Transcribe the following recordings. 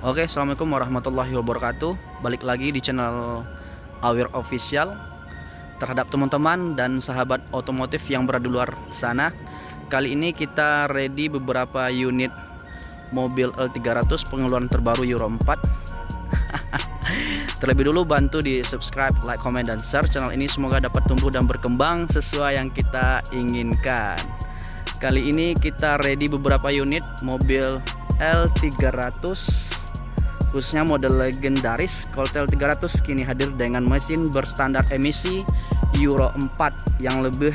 Oke, assalamualaikum warahmatullahi wabarakatuh. Balik lagi di channel Aware Official terhadap teman-teman dan sahabat otomotif yang berada di luar sana. Kali ini kita ready beberapa unit mobil L300 pengeluaran terbaru Euro 4. Terlebih dulu bantu di subscribe, like, comment, dan share channel ini semoga dapat tumbuh dan berkembang sesuai yang kita inginkan. Kali ini kita ready beberapa unit mobil L300 khususnya model legendaris Coltel 300 kini hadir dengan mesin berstandar emisi Euro 4 yang lebih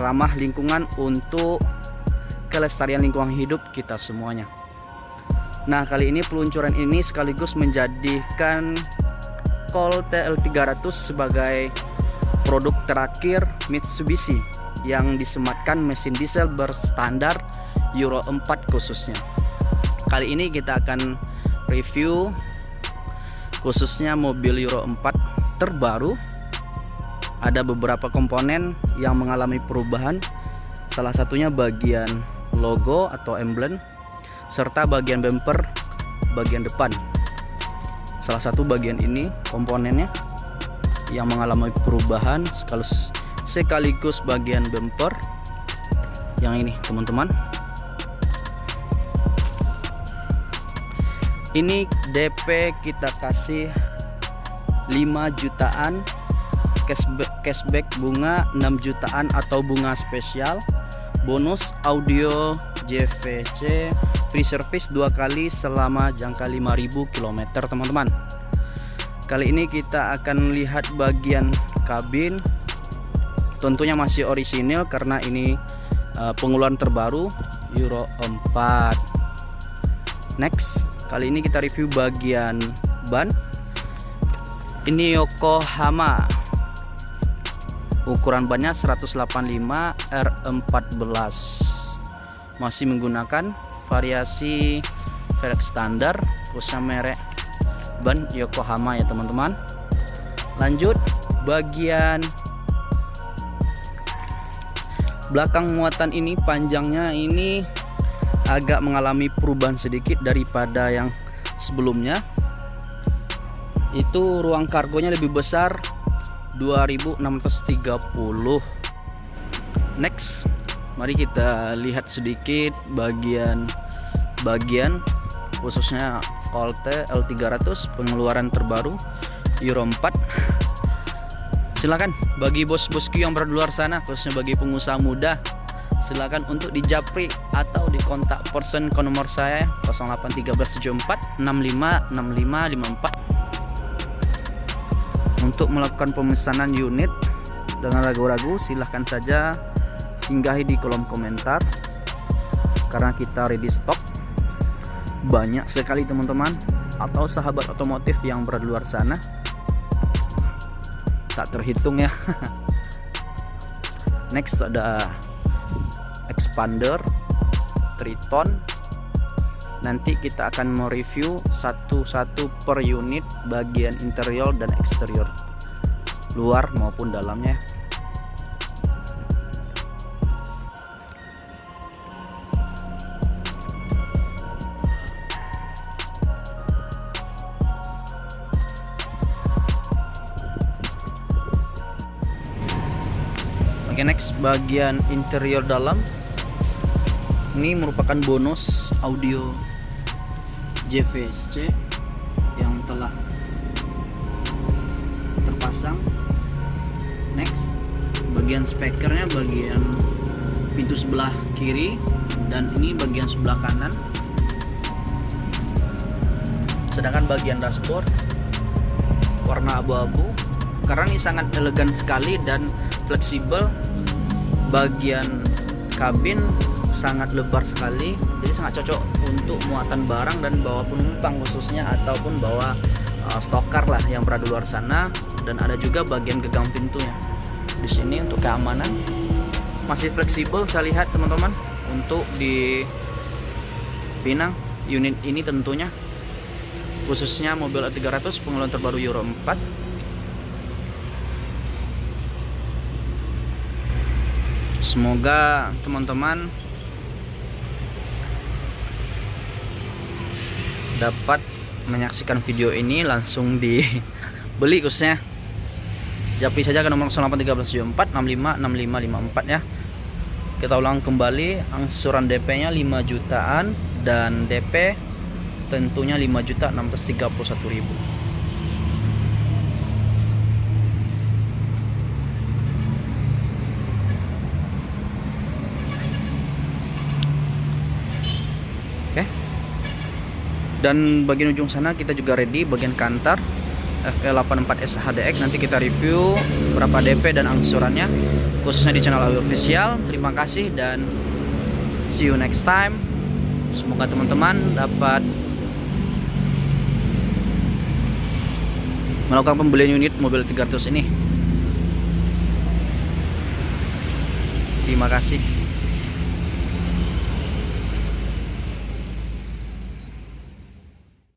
ramah lingkungan untuk kelestarian lingkungan hidup kita semuanya. Nah, kali ini peluncuran ini sekaligus menjadikan Coltel 300 sebagai produk terakhir Mitsubishi yang disematkan mesin diesel berstandar Euro 4 khususnya. Kali ini kita akan review khususnya mobil Euro 4 terbaru. Ada beberapa komponen yang mengalami perubahan. Salah satunya bagian logo atau emblem serta bagian bumper bagian depan. Salah satu bagian ini komponennya yang mengalami perubahan sekaligus sekaligus bagian bumper. Yang ini teman-teman ini DP kita kasih 5 jutaan cashback, bunga 6 jutaan atau bunga spesial. Bonus audio JVC free service dua kali selama jangka 5000 km teman-teman. Kali ini kita akan lihat bagian kabin. Tentunya masih orisinil karena ini uh, pengeluaran terbaru Euro 4 next Kali ini kita review bagian ban. Ini Yokohama. Ukuran bannya 185 R14. Masih menggunakan variasi velg standar khususnya merek ban Yokohama ya teman-teman. Lanjut bagian belakang muatan ini panjangnya ini agak mengalami perubahan sedikit daripada yang sebelumnya. Itu ruang kargonya lebih besar 2630 next mari kita lihat sedikit bagian bagian khususnya Colte L300 pengeluaran terbaru Euro 4 silakan bagi bos-bosku yang berada luar sana khususnya bagi pengusaha muda silakan untuk dijapri atau dikontak person ke nomor saya 081374 untuk melakukan pemesanan unit dengan ragu-ragu silahkan saja singgahi di kolom komentar. Karena kita ready stock. Banyak sekali teman-teman atau sahabat otomotif yang berada di luar sana. Tak terhitung ya. Next ada expander triton. Nanti kita akan mereview satu-satu per unit bagian interior dan eksterior luar maupun dalamnya. Oke okay, next bagian interior dalam ini merupakan bonus audio JVSC yang telah terpasang. Next bagian speakernya bagian pintu sebelah kiri dan ini bagian sebelah kanan. Sedangkan bagian dashboard warna abu-abu. Karena ini sangat elegan sekali dan fleksibel. Bagian kabin sangat lebar sekali jadi sangat cocok untuk muatan barang dan bawa penumpang khususnya ataupun bawa uh, stokar lah yang berada luar sana. Dan ada juga bagian gegang pintunya. Di sini untuk keamanan masih fleksibel saya lihat teman-teman untuk di Pinang unit ini tentunya. Khususnya mobil A300 pengeluaran terbaru Euro 4 Semoga teman-teman dapat menyaksikan video ini langsung dibeli khususnya Japri saja ke nomor 081374 656554 ya. Kita ulang kembali angsuran DP nya 5 jutaan dan DP tentunya 5 juta 631 ribu. Oke dan bagian ujung sana kita juga ready bagian kantar FL84S HDX nanti kita review berapa DP dan angsurannya khususnya di channel Awi Official. Terima kasih dan see you next time. Semoga teman-teman dapat melakukan pembelian unit mobil 300 ini. Terima kasih